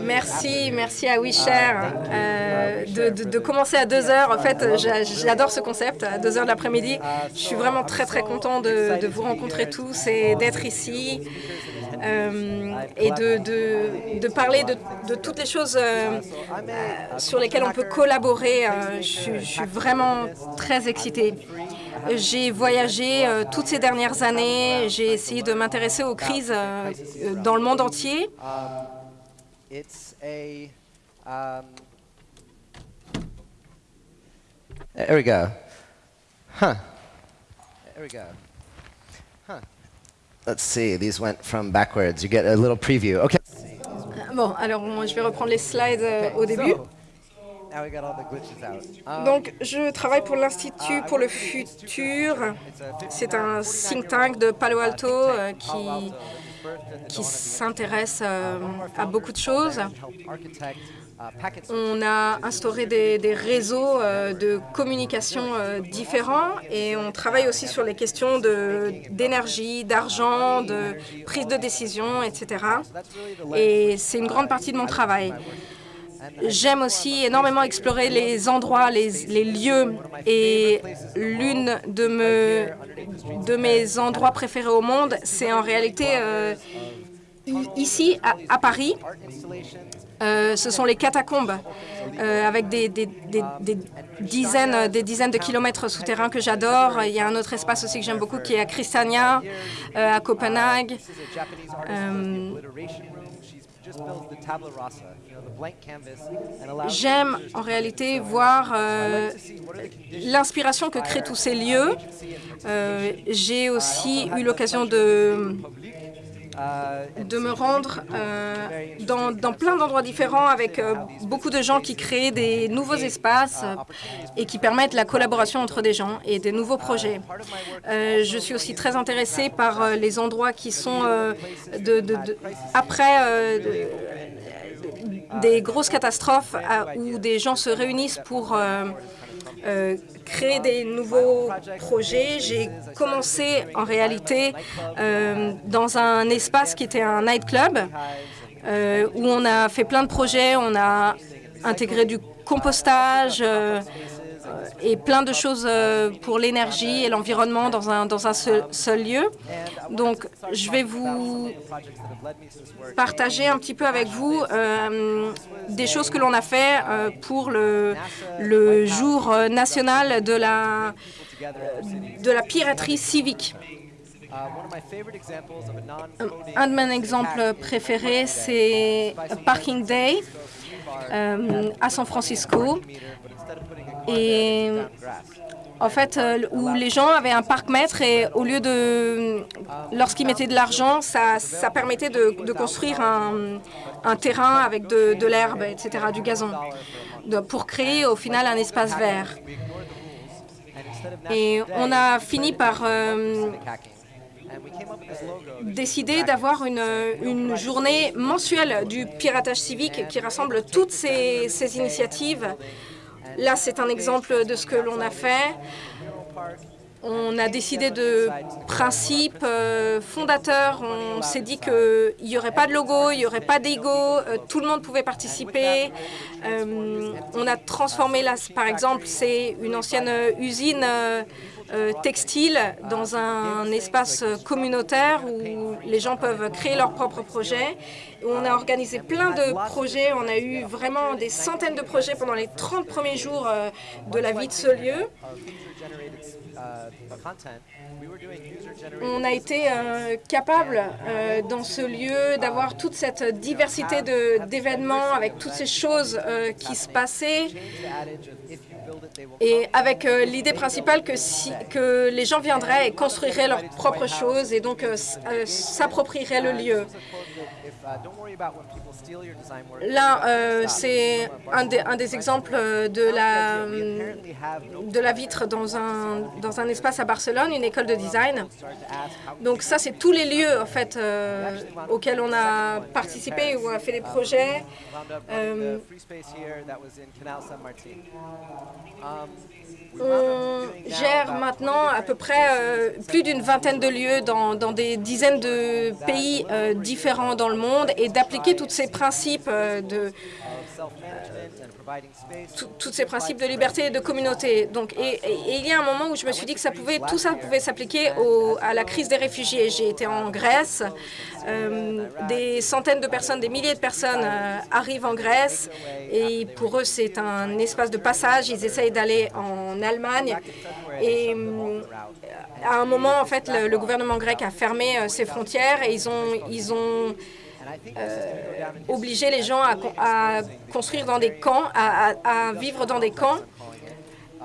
Merci, merci à WeShare euh, de, de, de, commencer à 2 heures. En fait, j'adore ce concept, à 2 heures de l'après-midi. Je suis vraiment très, très content de, de vous rencontrer tous et d'être ici. Euh, et de, parler de, toutes les choses euh, sur lesquelles on peut collaborer. Euh, je, je, suis vraiment très excitée. J'ai voyagé euh, toutes ces dernières années. J'ai essayé de m'intéresser aux crises euh, dans le monde entier. Um, there we go. Huh. There we go. Huh. Let's see. These went from backwards. You get a little preview. Okay. Bon, alors je vais reprendre les slides euh, au début. Donc, je travaille pour l'Institut pour le futur. C'est un think tank de Palo Alto euh, qui, qui s'intéresse euh, à beaucoup de choses. On a instauré des, des réseaux euh, de communication euh, différents et on travaille aussi sur les questions d'énergie, d'argent, de prise de décision, etc. Et c'est une grande partie de mon travail. J'aime aussi énormément explorer les endroits, les, lieux. Et l'une de, me, de mes endroits préférés au monde, c'est en réalité euh, ici, à, Paris. Euh, ce sont les catacombes, euh, avec des, des, dizaines, des dizaines de kilomètres souterrains que j'adore. Il y a un autre espace aussi que j'aime beaucoup qui est à Christiania, euh, à Copenhague. J'aime en réalité voir euh, l'inspiration que créent tous ces lieux. Euh, J'ai aussi eu l'occasion de de me rendre euh, dans, plein d'endroits différents avec euh, beaucoup de gens qui créent des nouveaux espaces euh, et qui permettent la collaboration entre des gens et des nouveaux projets. Euh, je suis aussi très intéressée par les endroits qui sont après des grosses catastrophes où des gens se réunissent pour euh, créer des nouveaux projets. J'ai commencé en réalité euh, dans un espace qui était un nightclub euh, où on a fait plein de projets. On a intégré du compostage, et plein de choses euh, pour l'énergie et l'environnement dans un, dans un seul, lieu. Donc, je vais vous partager un petit peu avec vous euh, des choses que l'on a fait euh, pour le, le jour national de la, de la piraterie civique. Un de mes exemples préférés, c'est Parking Day euh, à San Francisco et en fait, euh, où les gens avaient un parc-mètre et au lieu de, lorsqu'ils mettaient de l'argent, ça, ça, permettait de, construire un, terrain avec de, l'herbe, etc., du gazon, pour créer au final un espace vert. Et on a fini par euh, décidé d'avoir une, journée mensuelle du piratage civique qui rassemble toutes ces initiatives Là, c'est un exemple de ce que l'on a fait. On a décidé de principes euh, fondateurs. On s'est dit qu'il n'y aurait pas de logo, il n'y aurait pas d'ego, euh, tout le monde pouvait participer. Euh, on a transformé, par exemple, c'est une ancienne usine textile dans un espace communautaire où les gens peuvent créer leurs propres projets. On a organisé plein de projets, on a eu vraiment des centaines de projets pendant les 30 premiers jours de la vie de ce lieu. On a été euh, capable euh, dans ce lieu d'avoir toute cette diversité d'événements avec toutes ces choses euh, qui se passaient et avec euh, l'idée principale que, si, que les gens viendraient et construiraient leurs propres choses et donc euh, euh, s'approprieraient le lieu. Là, euh, c'est un, des exemples de la, de la vitre dans un, dans un espace à Barcelone, une école de design. Donc ça, c'est tous les lieux en fait, euh, auxquels on a participé, où on a fait des projets. Euh, on gère maintenant à peu près euh, plus d'une vingtaine de lieux dans, dans, des dizaines de pays euh, différents dans le monde. Et d'appliquer tous ces principes de tous ces principes de liberté et de communauté. Donc, et, il y a un moment où je me suis dit que ça pouvait, tout ça pouvait s'appliquer à la crise des réfugiés. J'ai été en Grèce. Euh, des centaines de personnes, des milliers de personnes euh, arrivent en Grèce et pour eux, c'est un espace de passage. Ils essayent d'aller en Allemagne. Et euh, à un moment, en fait, le, le gouvernement grec a fermé ses frontières et ils ont, ils ont euh, obliger les gens à, construire dans des camps, à, vivre dans des camps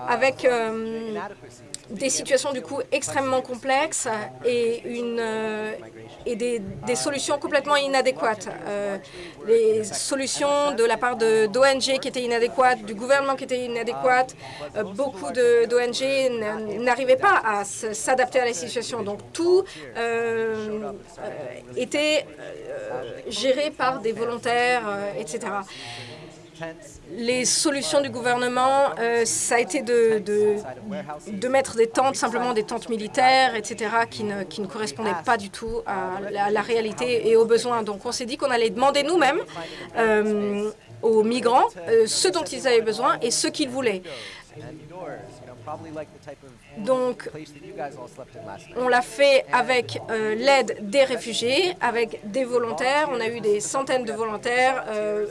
avec euh, des situations du coup extrêmement complexes et, une, euh, et des, solutions complètement inadéquates. Euh, les solutions de la part d'ONG qui étaient inadéquates, du gouvernement qui était inadéquate, euh, beaucoup d'ONG n'arrivaient pas à s'adapter à la situation. Donc tout était géré par des volontaires, etc les solutions du gouvernement, euh, ça a été de, de, mettre des tentes, simplement des tentes militaires, etc., qui ne, qui ne correspondaient pas du tout à la, réalité et aux besoins. Donc on s'est dit qu'on allait demander nous-mêmes euh, aux migrants euh, ce dont ils avaient besoin et ce qu'ils voulaient. Donc, on l'a fait avec euh, l'aide des réfugiés, avec des volontaires. On a eu des centaines de volontaires. Euh,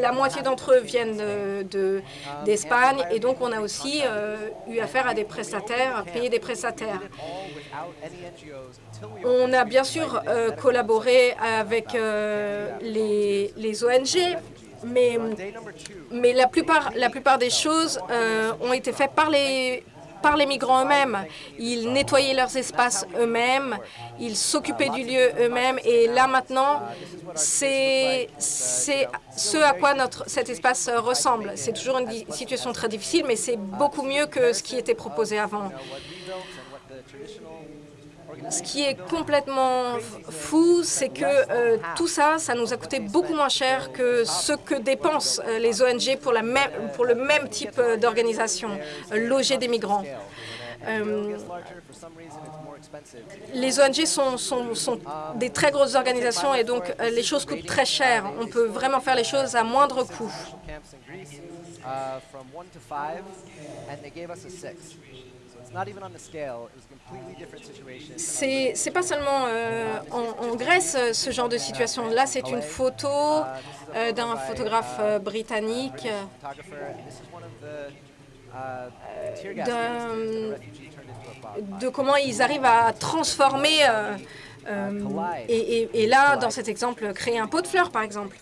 la moitié d'entre eux viennent d'Espagne. et donc, on a aussi euh, eu affaire à des prestataires, payer des prestataires. On a bien sûr collaboré avec les, les ONG, mais, la, plupart, des choses ont été faites par les, migrants eux-mêmes. Ils nettoyaient leurs espaces eux-mêmes, ils s'occupaient du lieu eux-mêmes. Et là, maintenant, c'est ce à quoi cet espace ressemble. C'est toujours une situation très difficile, mais c'est beaucoup mieux que ce qui était proposé avant. Ce qui est complètement fou, c'est que euh, tout ça, ça nous a coûté beaucoup moins cher que ce que dépensent euh, les ONG pour, le même type euh, d'organisation, loger des migrants. les ONG sont, sont, des très grosses organisations et donc les choses coûtent très cher. On peut vraiment faire les choses à moindre coût. C'est pas seulement euh, en, Grèce ce genre de situation. Là, c'est une photo euh, d'un photographe euh, britannique de comment ils arrivent à transformer et, et, là, dans cet exemple, créer un pot de fleurs, par exemple.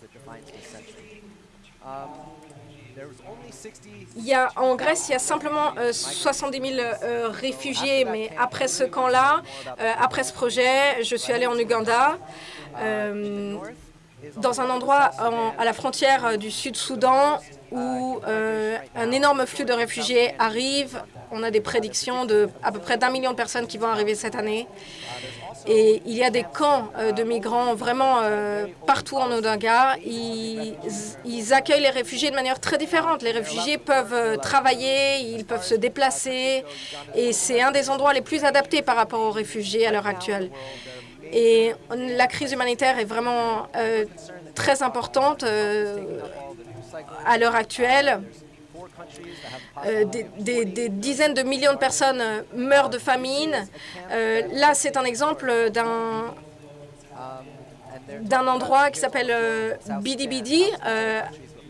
Il y a, en Grèce, il y a simplement 70 000 euh, réfugiés, mais après ce camp-là, euh, après ce projet, je suis allée en Ouganda, euh, dans un endroit à la frontière du Sud-Soudan où un énorme flux de réfugiés arrive. On a des prédictions de à peu près d'un million de personnes qui vont arriver cette année. Et il y a des camps euh, de migrants vraiment euh, partout en Odinga. Ils, accueillent les réfugiés de manière très différente. Les réfugiés peuvent euh, travailler, ils peuvent se déplacer. Et c'est un des endroits les plus adaptés par rapport aux réfugiés à l'heure actuelle. Et la crise humanitaire est vraiment très importante à l'heure actuelle. Euh, des, dizaines de millions de personnes euh, meurent de famine. Euh, là, c'est un exemple d'un d'un endroit qui s'appelle Bidi Bidi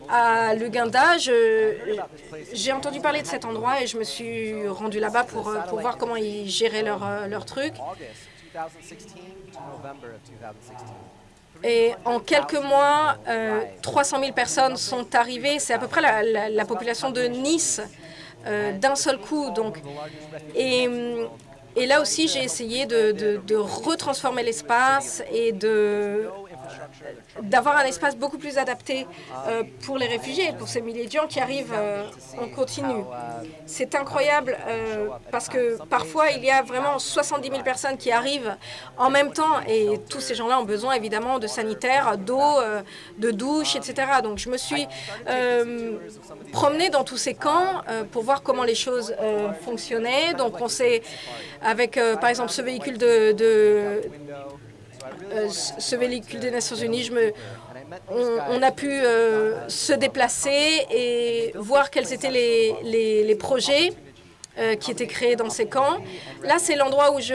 à l'Uganda. J'ai entendu parler de cet endroit et je me suis rendu là-bas pour, pour voir comment ils géraient leur, leur truc. Et en quelques mois, 300 000 personnes sont arrivées. C'est à peu près la, population de Nice euh, d'un seul coup. Donc, et, là aussi, j'ai essayé de, de retransformer l'espace et de d'avoir un espace beaucoup plus adapté euh, pour les réfugiés, pour ces milliers de gens qui arrivent euh, en continu. C'est incroyable euh, parce que parfois, il y a vraiment 70 000 personnes qui arrivent en même temps et tous ces gens-là ont besoin évidemment de sanitaires, d'eau, de douche, etc. Donc, je me suis promenée dans tous ces camps pour voir comment les choses fonctionnaient. Donc, on s'est, avec par exemple ce véhicule de ce véhicule des Nations Unies. On, a pu euh, se déplacer et voir quels étaient les, projets euh, qui étaient créés dans ces camps. Là, c'est l'endroit où je,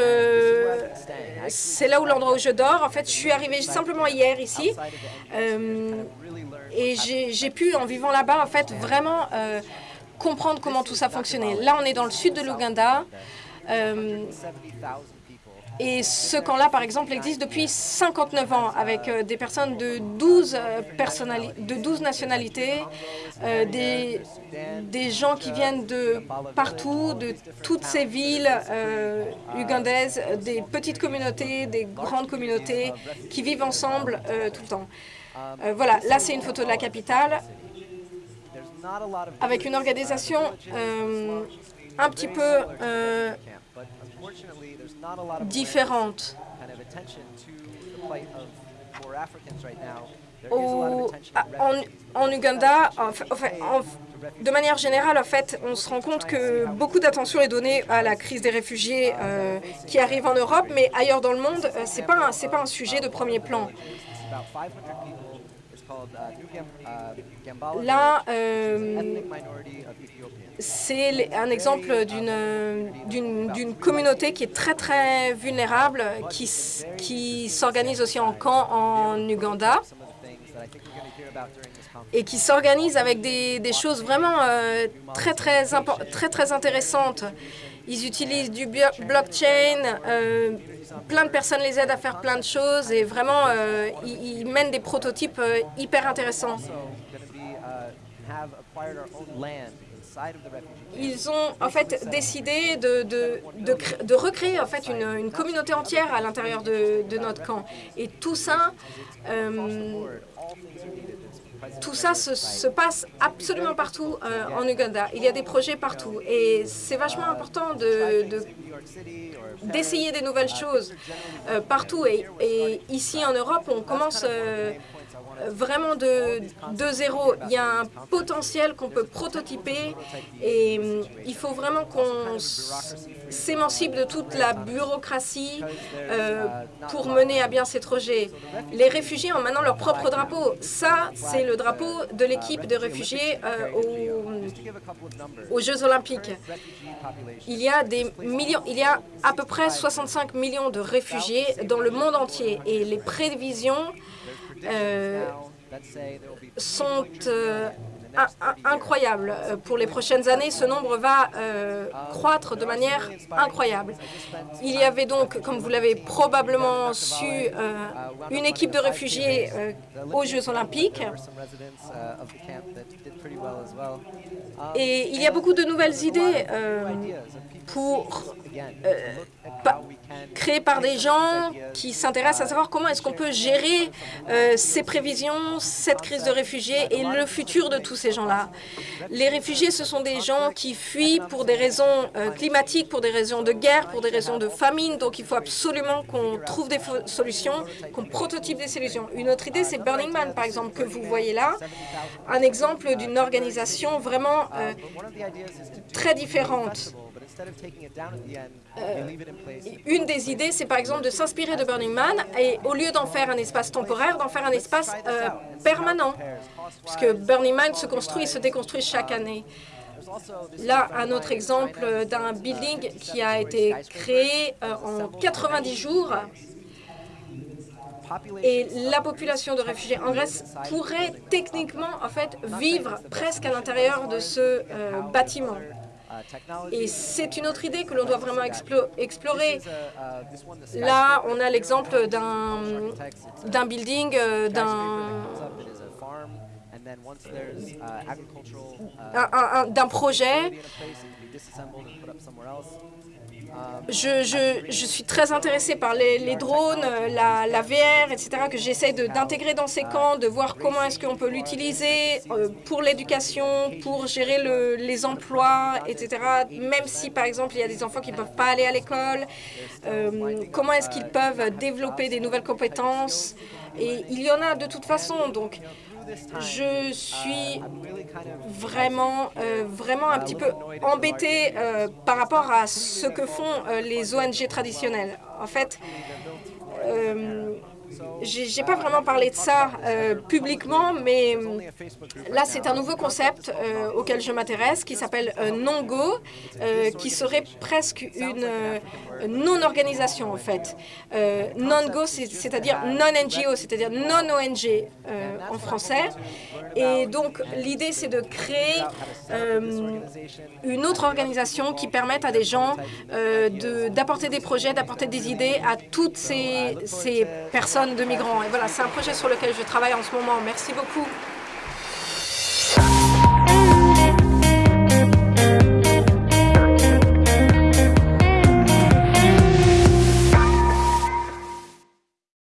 c'est là où l'endroit où je dors. En fait, je suis arrivée simplement hier ici euh, et j'ai pu, en vivant là-bas, en fait, vraiment euh, comprendre comment tout ça fonctionnait. Là, on est dans le sud de l'Ouganda. Et ce camp-là, par exemple, existe depuis 59 ans, avec euh, des personnes de 12, euh, de 12 nationalités, euh, des, gens qui viennent de partout, de toutes ces villes ugandaises, des petites communautés, des grandes communautés, qui vivent ensemble tout le temps. Voilà, là c'est une photo de la capitale, avec une organisation un petit peu euh, différente. Au- en, en en- de manière générale, en fait, on se rend compte que beaucoup d'attention est donnée à la crise des réfugiés euh, qui arrive en Europe, mais ailleurs dans le monde, euh, un- c'est pas un sujet de premier plan. Là, euh, c'est un exemple d'une communauté qui est très très vulnérable, qui qui s'organise aussi en camp en Uganda et qui s'organise avec des, des choses vraiment euh, très très très très intéressantes. Ils utilisent du blockchain, euh, plein de personnes les aident à faire plein de choses et vraiment euh, ils, mènent des prototypes euh, hyper intéressants. Ils ont en fait décidé de, de, de, cré- de recréer en fait une, communauté entière à l'intérieur de, notre camp. Et tout ça, tout ça se, se passe absolument partout euh, en Uganda. Il y a des projets partout et c'est vachement important de, de- d'essayer des nouvelles choses euh, partout. Et, et ici en Europe, on commence euh, vraiment de, de zéro. Il y a un potentiel qu'on peut prototyper et hum, il faut vraiment qu'on s'émancipe de toute la bureaucratie euh, pour mener à bien ces projets. Les réfugiés ont maintenant leur propre drapeau. Ça, c'est le drapeau de l'équipe de réfugiés euh, aux, aux Jeux olympiques. Il y a des millions, il y a à peu près 65 millions de réfugiés dans le monde entier et les prévisions sont euh, in- in- incroyables. Euh, Pour les prochaines années, ce nombre va euh, croître de manière incroyable. Il y avait donc, comme vous l'avez probablement su, euh, une équipe de réfugiés euh, aux Jeux olympiques. Et il y a beaucoup de nouvelles idées euh, pour euh, créées par des gens qui s'intéressent à savoir comment est-ce qu'on peut gérer euh, ces prévisions, cette crise de réfugiés et le futur de tous ces gens-là. Les réfugiés, ce sont des gens qui fuient pour des raisons euh, climatiques, pour des raisons de guerre, pour des raisons de famine. Donc il faut absolument qu'on trouve des solutions, qu'on prototype des solutions. Une autre idée, c'est Burning Man, par exemple, que vous voyez là. Un exemple d'une organisation vraiment euh, très différente. Une des idées, c'est par exemple de s'inspirer de Burning Man et au lieu d'en faire un espace temporaire, d'en faire un espace euh, permanent. Puisque Burning Man se construit et se déconstruit chaque année. Là, un autre exemple d'un building qui a été créé euh, en 90 jours. Et la population de réfugiés en Grèce pourrait techniquement, en fait, vivre presque à l'intérieur de ce euh, bâtiment. Et c'est une autre idée que l'on doit vraiment explo- explorer. Là, on a l'exemple d'un building, euh, d'un un- un- un- d'un projet. Je, je, je suis très intéressée par les, les drones, euh, la, la VR, etc., que j'essaie d'intégrer dans ces camps, de voir comment est-ce qu'on peut l'utiliser euh, pour l'éducation, pour gérer le- les emplois, etc. Même si, par exemple, il y a des enfants qui ne peuvent pas aller à l'école, euh, comment est-ce qu'ils peuvent développer des nouvelles compétences. Et il y en a de toute façon, donc je suis vraiment, euh, vraiment un petit peu embêtée euh, par rapport à ce que font euh, les ONG traditionnelles. En fait, j'ai pas vraiment parlé de ça euh, publiquement, mais euh, là, c'est un nouveau concept euh, auquel je m'intéresse qui s'appelle non-go, qui serait presque une non-organisation, en fait. non-go, c'est-à-dire non-NGO, c'est-à-dire non-ONG en français. Et donc, l'idée, c'est de créer une autre organisation qui permette à des gens d'apporter des projets, d'apporter des idées à toutes ces, ces de migrants. Et voilà, c'est un projet sur lequel je travaille en ce moment. Merci beaucoup.